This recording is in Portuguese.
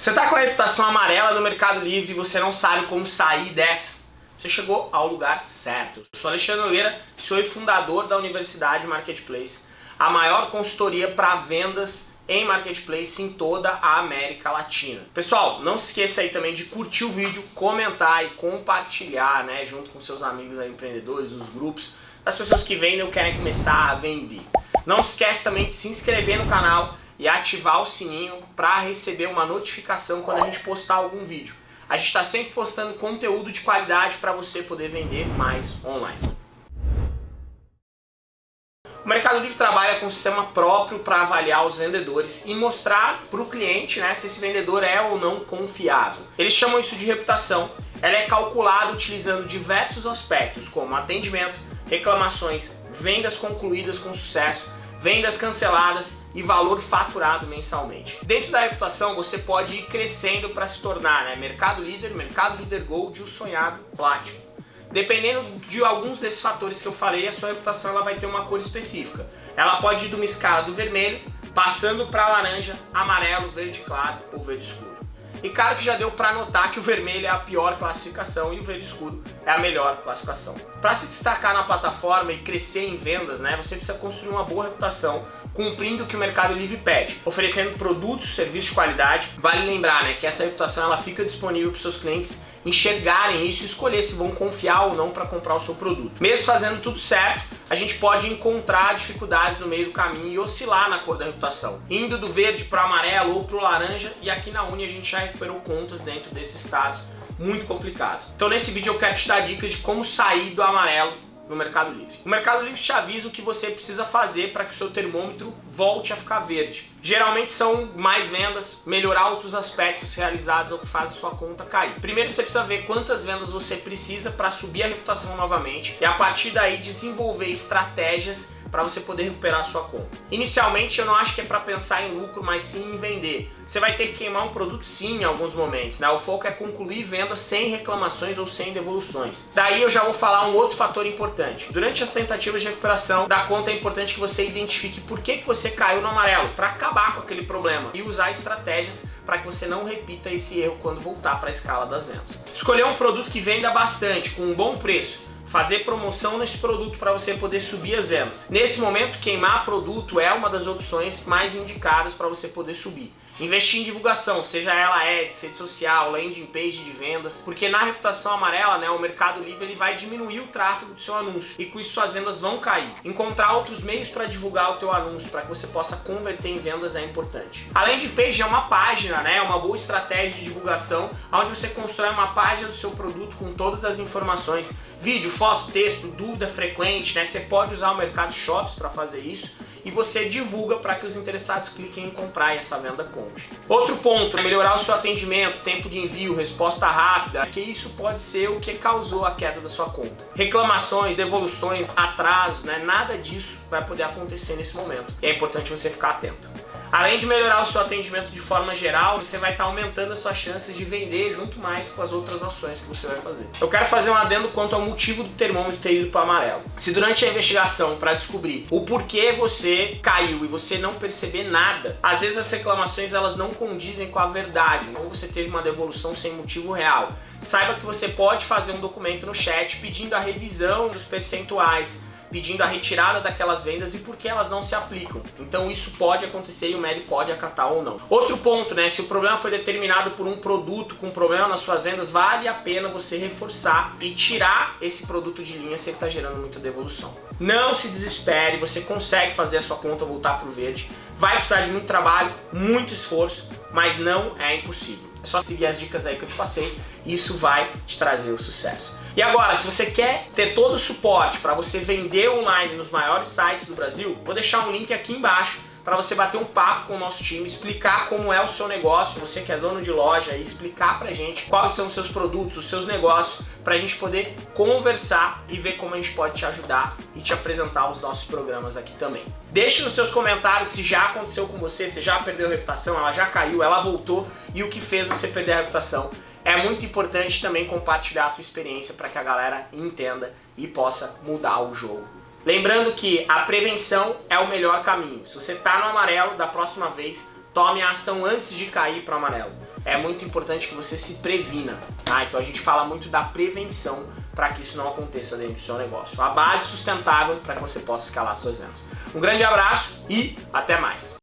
Você está com a reputação amarela no Mercado Livre e você não sabe como sair dessa? Você chegou ao lugar certo. Eu sou Alexandre Nogueira, sou fundador da Universidade Marketplace, a maior consultoria para vendas em Marketplace em toda a América Latina. Pessoal, não se esqueça aí também de curtir o vídeo, comentar e compartilhar, né, junto com seus amigos aí, empreendedores, os grupos, as pessoas que vendem ou querem começar a vender. Não se esqueça também de se inscrever no canal e ativar o sininho para receber uma notificação quando a gente postar algum vídeo. A gente está sempre postando conteúdo de qualidade para você poder vender mais online. O Mercado Livre trabalha com um sistema próprio para avaliar os vendedores e mostrar para o cliente né, se esse vendedor é ou não confiável. Eles chamam isso de reputação. Ela é calculada utilizando diversos aspectos, como atendimento, reclamações, vendas concluídas com sucesso, vendas canceladas e valor faturado mensalmente. Dentro da reputação você pode ir crescendo para se tornar né, mercado líder, mercado líder gold e o sonhado Platinum. Dependendo de alguns desses fatores que eu falei, a sua reputação ela vai ter uma cor específica. Ela pode ir de uma escala do vermelho, passando para laranja, amarelo, verde claro ou verde escuro. E claro que já deu para notar que o vermelho é a pior classificação e o verde escuro é a melhor classificação. Para se destacar na plataforma e crescer em vendas, né, você precisa construir uma boa reputação cumprindo o que o Mercado Livre pede, oferecendo produtos, serviços de qualidade. Vale lembrar né, que essa reputação ela fica disponível para seus clientes enxergarem isso e escolher se vão confiar ou não para comprar o seu produto. Mesmo fazendo tudo certo, a gente pode encontrar dificuldades no meio do caminho e oscilar na cor da reputação, indo do verde para o amarelo ou para o laranja e aqui na Uni a gente já recuperou contas dentro desses estados muito complicados. Então nesse vídeo eu quero te dar dicas de como sair do amarelo no Mercado Livre. O Mercado Livre te avisa o que você precisa fazer para que o seu termômetro volte a ficar verde. Geralmente são mais vendas, melhorar outros aspectos realizados ou que faz a sua conta cair. Primeiro você precisa ver quantas vendas você precisa para subir a reputação novamente e a partir daí desenvolver estratégias para você poder recuperar a sua conta. Inicialmente eu não acho que é para pensar em lucro, mas sim em vender. Você vai ter que queimar um produto sim em alguns momentos, né? O foco é concluir vendas sem reclamações ou sem devoluções. Daí eu já vou falar um outro fator importante. Durante as tentativas de recuperação da conta é importante que você identifique por que, que você caiu no amarelo, para acabar com aquele problema e usar estratégias para que você não repita esse erro quando voltar para a escala das vendas. Escolher um produto que venda bastante, com um bom preço, fazer promoção nesse produto para você poder subir as vendas. Nesse momento, queimar produto é uma das opções mais indicadas para você poder subir. Investir em divulgação, seja ela ads, rede social, landing page de vendas, porque na reputação amarela, né, o Mercado Livre ele vai diminuir o tráfego do seu anúncio e com isso suas vendas vão cair. Encontrar outros meios para divulgar o teu anúncio, para que você possa converter em vendas é importante. A landing page é uma página, né, uma boa estratégia de divulgação, onde você constrói uma página do seu produto com todas as informações, vídeo, foto, texto, dúvida frequente, né, você pode usar o Mercado Shops para fazer isso e você divulga para que os interessados cliquem em comprar e essa venda conte. Outro ponto é melhorar o seu atendimento, tempo de envio, resposta rápida, porque isso pode ser o que causou a queda da sua conta. Reclamações, devoluções, atrasos, né? nada disso vai poder acontecer nesse momento. E é importante você ficar atento. Além de melhorar o seu atendimento de forma geral, você vai estar aumentando as suas chances de vender junto mais com as outras ações que você vai fazer. Eu quero fazer um adendo quanto ao motivo do termômetro ter ido para amarelo. Se durante a investigação para descobrir o porquê você caiu e você não perceber nada, às vezes as reclamações elas não condizem com a verdade, ou você teve uma devolução sem motivo real. Saiba que você pode fazer um documento no chat pedindo a revisão dos percentuais, pedindo a retirada daquelas vendas e por que elas não se aplicam. Então isso pode acontecer e o MELI pode acatar ou não. Outro ponto, né, se o problema foi determinado por um produto com problema nas suas vendas, vale a pena você reforçar e tirar esse produto de linha se ele está gerando muita devolução. Não se desespere, você consegue fazer a sua conta voltar para o verde. Vai precisar de muito trabalho, muito esforço, mas não é impossível. É só seguir as dicas aí que eu te passei e isso vai te trazer o sucesso. E agora, se você quer ter todo o suporte para você vender online nos maiores sites do Brasil, vou deixar um link aqui embaixo para você bater um papo com o nosso time, explicar como é o seu negócio, você que é dono de loja, e explicar pra gente quais são os seus produtos, os seus negócios, pra gente poder conversar e ver como a gente pode te ajudar e te apresentar os nossos programas aqui também. Deixe nos seus comentários se já aconteceu com você, se já perdeu a reputação, ela já caiu, ela voltou e o que fez você perder a reputação. É muito importante também compartilhar a tua experiência para que a galera entenda e possa mudar o jogo Lembrando que a prevenção é o melhor caminho. Se você está no amarelo, da próxima vez, tome a ação antes de cair para o amarelo. é muito importante que você se previna, tá? Então a gente fala muito da prevenção para que isso não aconteça dentro do seu negócio. A base sustentável para que você possa escalar suas vendas. Um grande abraço e até mais!